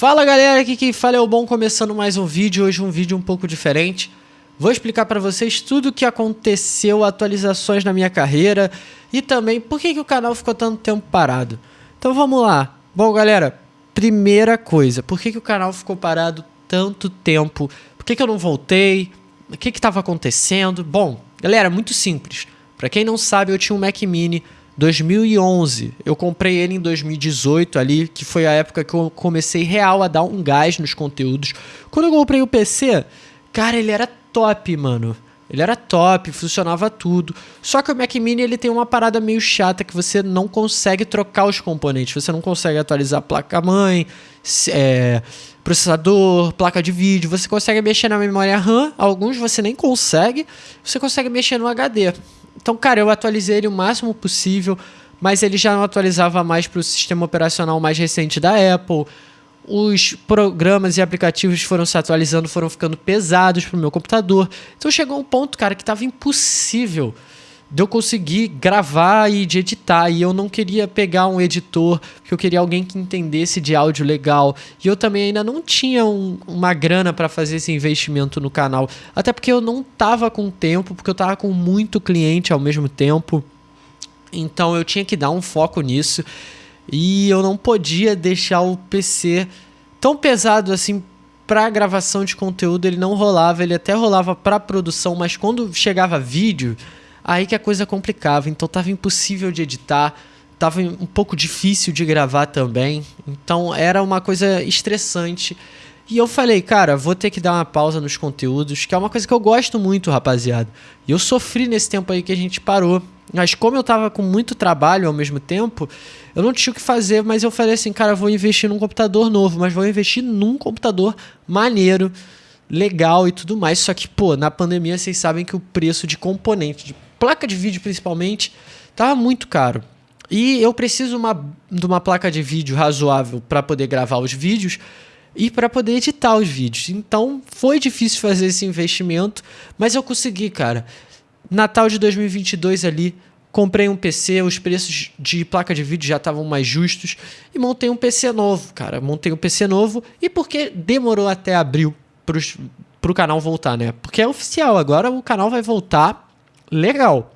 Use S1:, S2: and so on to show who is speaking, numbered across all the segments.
S1: Fala galera, aqui quem fala é o Bom, começando mais um vídeo, hoje um vídeo um pouco diferente. Vou explicar para vocês tudo o que aconteceu, atualizações na minha carreira e também por que, que o canal ficou tanto tempo parado. Então vamos lá. Bom galera, primeira coisa, por que, que o canal ficou parado tanto tempo? Por que, que eu não voltei? O que estava acontecendo? Bom, galera, muito simples. Para quem não sabe, eu tinha um Mac Mini 2011. Eu comprei ele em 2018 ali, que foi a época que eu comecei real a dar um gás nos conteúdos. Quando eu comprei o PC, cara, ele era top, mano. Ele era top, funcionava tudo. Só que o Mac Mini ele tem uma parada meio chata que você não consegue trocar os componentes. Você não consegue atualizar a placa-mãe, é, processador, placa de vídeo. Você consegue mexer na memória RAM, alguns você nem consegue. Você consegue mexer no HD. Então, cara, eu atualizei ele o máximo possível, mas ele já não atualizava mais para o sistema operacional mais recente da Apple. Os programas e aplicativos foram se atualizando, foram ficando pesados para o meu computador. Então chegou um ponto, cara, que estava impossível de eu conseguir gravar e de editar. E eu não queria pegar um editor, porque eu queria alguém que entendesse de áudio legal. E eu também ainda não tinha um, uma grana para fazer esse investimento no canal. Até porque eu não tava com tempo, porque eu tava com muito cliente ao mesmo tempo. Então eu tinha que dar um foco nisso. E eu não podia deixar o PC tão pesado assim para gravação de conteúdo, ele não rolava, ele até rolava para produção, mas quando chegava vídeo, Aí que a coisa complicava, então tava impossível de editar, tava um pouco difícil de gravar também, então era uma coisa estressante. E eu falei, cara, vou ter que dar uma pausa nos conteúdos, que é uma coisa que eu gosto muito, rapaziada. E eu sofri nesse tempo aí que a gente parou. Mas como eu tava com muito trabalho ao mesmo tempo, eu não tinha o que fazer, mas eu falei assim, cara, vou investir num computador novo, mas vou investir num computador maneiro, legal e tudo mais. Só que, pô, na pandemia vocês sabem que o preço de componente, de placa de vídeo principalmente, tava muito caro. E eu preciso uma, de uma placa de vídeo razoável para poder gravar os vídeos e para poder editar os vídeos. Então foi difícil fazer esse investimento, mas eu consegui, cara. Natal de 2022 ali, comprei um PC, os preços de placa de vídeo já estavam mais justos e montei um PC novo, cara. Montei um PC novo e porque demorou até abril para o canal voltar, né? Porque é oficial, agora o canal vai voltar legal.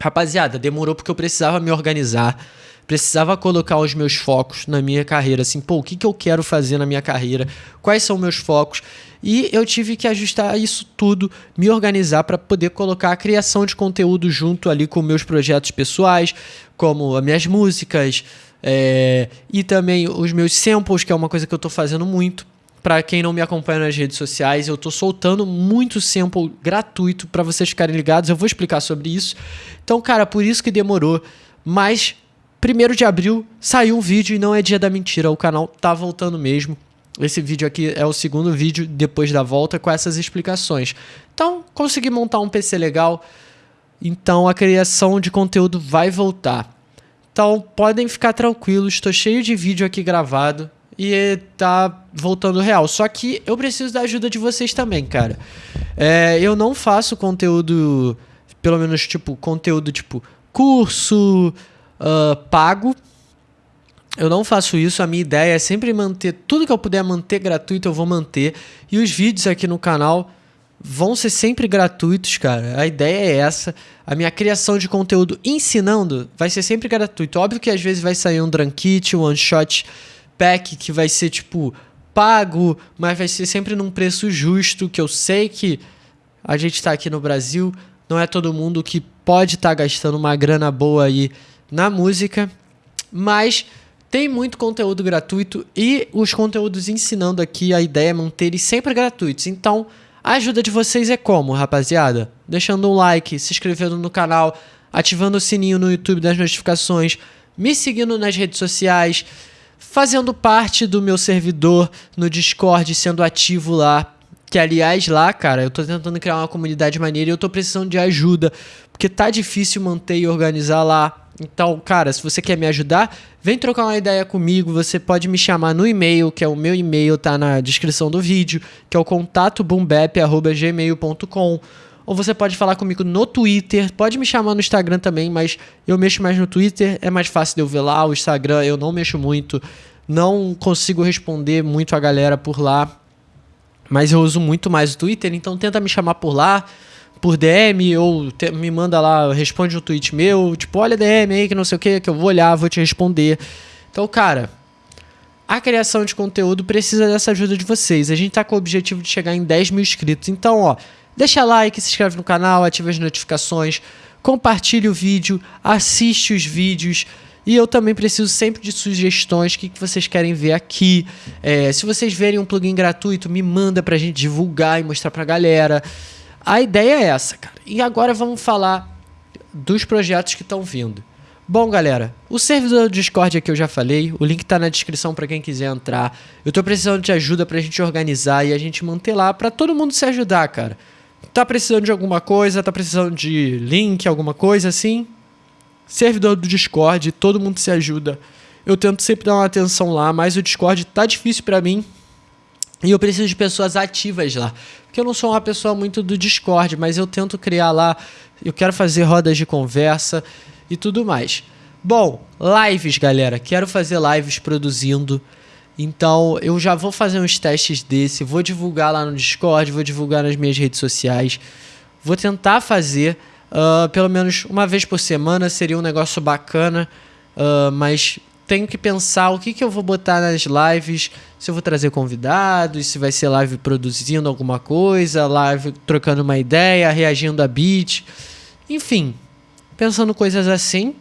S1: Rapaziada, demorou porque eu precisava me organizar, precisava colocar os meus focos na minha carreira, assim, pô, o que, que eu quero fazer na minha carreira, quais são meus focos, e eu tive que ajustar isso tudo, me organizar para poder colocar a criação de conteúdo junto ali com meus projetos pessoais, como as minhas músicas, é, e também os meus samples, que é uma coisa que eu estou fazendo muito. Para quem não me acompanha nas redes sociais, eu estou soltando muito sample gratuito para vocês ficarem ligados. Eu vou explicar sobre isso. Então, cara, por isso que demorou. Mas, primeiro de abril, saiu um vídeo e não é dia da mentira. O canal tá voltando mesmo. Esse vídeo aqui é o segundo vídeo depois da volta com essas explicações. Então, consegui montar um PC legal. Então, a criação de conteúdo vai voltar. Então, podem ficar tranquilos. Estou cheio de vídeo aqui gravado e tá voltando real. Só que eu preciso da ajuda de vocês também, cara. É, eu não faço conteúdo, pelo menos, tipo, conteúdo tipo curso uh, pago. Eu não faço isso, a minha ideia é sempre manter tudo que eu puder manter gratuito, eu vou manter. E os vídeos aqui no canal vão ser sempre gratuitos, cara. A ideia é essa. A minha criação de conteúdo ensinando vai ser sempre gratuito. Óbvio que às vezes vai sair um Drunkit, um one shot pack que vai ser tipo pago, mas vai ser sempre num preço justo, que eu sei que a gente está aqui no Brasil, não é todo mundo que pode estar tá gastando uma grana boa aí na música, mas tem muito conteúdo gratuito e os conteúdos ensinando aqui, a ideia é manter eles sempre gratuitos. Então, a ajuda de vocês é como, rapaziada? Deixando um like, se inscrevendo no canal, ativando o sininho no YouTube das notificações, me seguindo nas redes sociais, fazendo parte do meu servidor no Discord, sendo ativo lá. Que aliás, lá, cara, eu tô tentando criar uma comunidade maneira e eu tô precisando de ajuda, porque tá difícil manter e organizar lá. Então, cara, se você quer me ajudar, vem trocar uma ideia comigo. Você pode me chamar no e-mail, que é o meu e-mail, tá na descrição do vídeo, que é o contatobombep.gmail.com ou você pode falar comigo no Twitter, pode me chamar no Instagram também, mas eu mexo mais no Twitter, é mais fácil de eu ver lá, o Instagram eu não mexo muito, não consigo responder muito a galera por lá, mas eu uso muito mais o Twitter, então tenta me chamar por lá, por DM, ou te, me manda lá, responde um tweet meu, tipo, olha DM aí que não sei o que, que eu vou olhar, vou te responder. Então, cara, a criação de conteúdo precisa dessa ajuda de vocês. A gente tá com o objetivo de chegar em 10 mil inscritos. Então, ó, deixa like, se inscreve no canal, ativa as notificações, compartilhe o vídeo, assiste os vídeos. E eu também preciso sempre de sugestões, o que, que vocês querem ver aqui. É, se vocês verem um plugin gratuito, me manda pra gente divulgar e mostrar pra galera. A ideia é essa, cara. E agora vamos falar dos projetos que estão vindo. Bom, galera, o servidor do Discord aqui eu já falei, o link tá na descrição para quem quiser entrar. Eu tô precisando de ajuda pra gente organizar e a gente manter lá para todo mundo se ajudar, cara. Tá precisando de alguma coisa, tá precisando de link, alguma coisa assim? Servidor do Discord, todo mundo se ajuda. Eu tento sempre dar uma atenção lá, mas o Discord tá difícil para mim. E eu preciso de pessoas ativas lá. Porque eu não sou uma pessoa muito do Discord, mas eu tento criar lá. Eu quero fazer rodas de conversa e tudo mais. Bom, lives, galera. Quero fazer lives produzindo. Então, eu já vou fazer uns testes desse, vou divulgar lá no Discord, vou divulgar nas minhas redes sociais. Vou tentar fazer uh, pelo menos uma vez por semana, seria um negócio bacana, uh, mas tenho que pensar o que, que eu vou botar nas lives, se eu vou trazer convidados, se vai ser live produzindo alguma coisa, live trocando uma ideia, reagindo a beat, enfim, pensando coisas assim.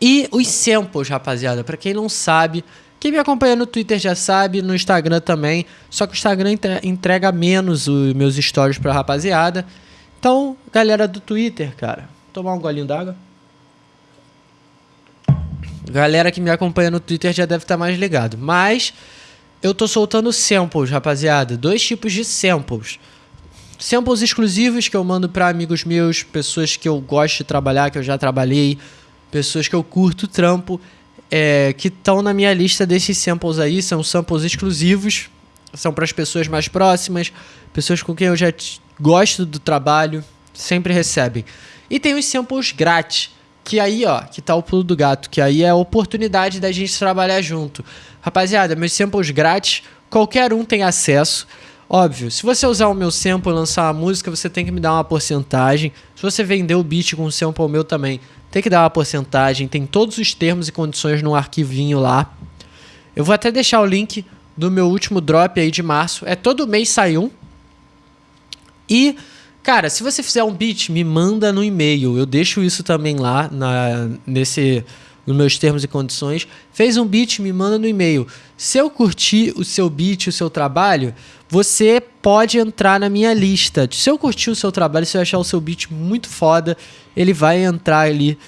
S1: E os samples, rapaziada, para quem não sabe, quem me acompanha no Twitter já sabe, no Instagram também, só que o Instagram entrega menos os meus stories pra rapaziada. Então, galera do Twitter, cara, tomar um golinho d'água. Galera que me acompanha no Twitter já deve estar tá mais ligado, mas eu tô soltando samples, rapaziada, dois tipos de samples samples exclusivos que eu mando para amigos meus, pessoas que eu gosto de trabalhar, que eu já trabalhei, pessoas que eu curto trampo, é, que estão na minha lista desses samples aí, são samples exclusivos, são para as pessoas mais próximas, pessoas com quem eu já gosto do trabalho, sempre recebem. E tem os samples grátis, que aí, ó, que tá o pulo do gato, que aí é a oportunidade da gente trabalhar junto. Rapaziada, meus samples grátis, qualquer um tem acesso. Óbvio, se você usar o meu sample e lançar uma música, você tem que me dar uma porcentagem. Se você vender o beat com o sample meu também, tem que dar uma porcentagem. Tem todos os termos e condições no arquivinho lá. Eu vou até deixar o link do meu último drop aí de março. É todo mês sai um. E, cara, se você fizer um beat, me manda no e-mail. Eu deixo isso também lá na, nesse nos meus termos e condições. Fez um beat, me manda no e-mail. Se eu curtir o seu beat, o seu trabalho, você pode entrar na minha lista. Se eu curtir o seu trabalho, se eu achar o seu beat muito foda, ele vai entrar ali.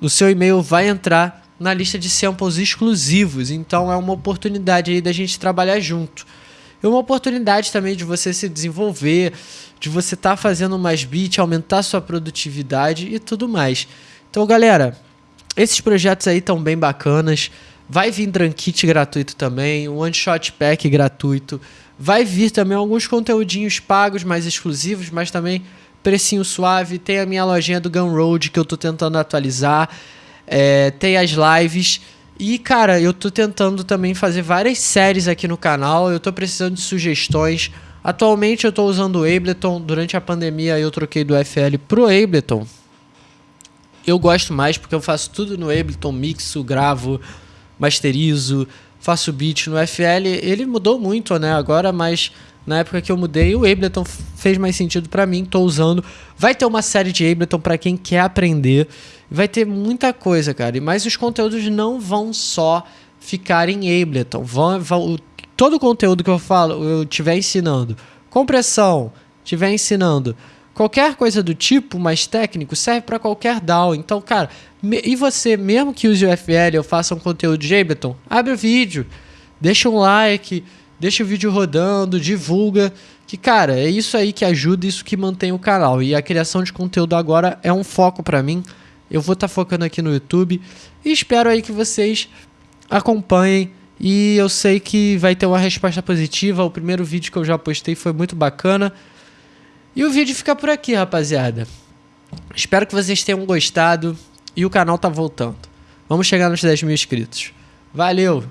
S1: O seu e-mail vai entrar na lista de samples exclusivos. Então é uma oportunidade aí da gente trabalhar junto. É uma oportunidade também de você se desenvolver, de você estar tá fazendo mais beat, aumentar sua produtividade e tudo mais. Então, galera, esses projetos aí estão bem bacanas. Vai vir Drankit gratuito também, um One Shot Pack gratuito. Vai vir também alguns conteúdinhos pagos mais exclusivos, mas também precinho suave. Tem a minha lojinha do Gunroad que eu tô tentando atualizar. É, tem as lives. E, cara, eu tô tentando também fazer várias séries aqui no canal. Eu tô precisando de sugestões. Atualmente eu tô usando o Ableton. Durante a pandemia eu troquei do FL pro Ableton. Eu gosto mais porque eu faço tudo no Ableton, mixo, gravo, masterizo, faço beat no FL. Ele mudou muito, né? Agora, mas na época que eu mudei, o Ableton fez mais sentido para mim, tô usando. Vai ter uma série de Ableton para quem quer aprender. Vai ter muita coisa, cara. Mas os conteúdos não vão só ficar em Ableton. Vão, vão, todo o conteúdo que eu falo, eu estiver ensinando, compressão, estiver ensinando Qualquer coisa do tipo mais técnico serve para qualquer DAO. Então, cara, e você, mesmo que use o FL ou faça um conteúdo de Ableton, abre o vídeo, deixa um like, deixa o vídeo rodando, divulga. Que, cara, é isso aí que ajuda, isso que mantém o canal. E a criação de conteúdo agora é um foco para mim. Eu vou estar tá focando aqui no YouTube e espero aí que vocês acompanhem. E eu sei que vai ter uma resposta positiva. O primeiro vídeo que eu já postei foi muito bacana. E o vídeo fica por aqui, rapaziada. Espero que vocês tenham gostado e o canal tá voltando. Vamos chegar nos 10 mil inscritos. Valeu!